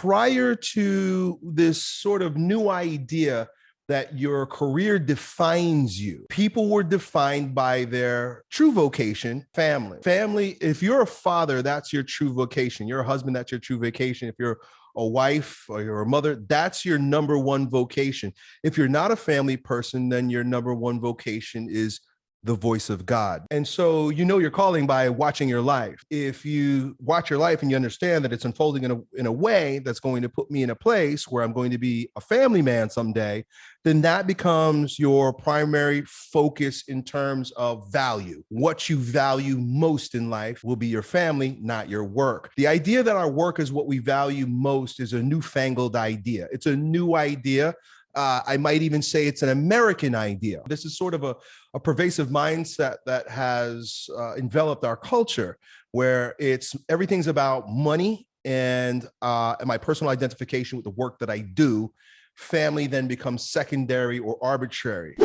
prior to this sort of new idea that your career defines you. People were defined by their true vocation, family. Family, if you're a father, that's your true vocation. You're a husband, that's your true vocation. If you're a wife or you're a mother, that's your number one vocation. If you're not a family person, then your number one vocation is the voice of God. And so you know your calling by watching your life. If you watch your life and you understand that it's unfolding in a, in a way that's going to put me in a place where I'm going to be a family man someday, then that becomes your primary focus in terms of value. What you value most in life will be your family, not your work. The idea that our work is what we value most is a newfangled idea. It's a new idea uh, I might even say it's an American idea. This is sort of a, a pervasive mindset that has uh, enveloped our culture where it's everything's about money and, uh, and my personal identification with the work that I do. Family then becomes secondary or arbitrary.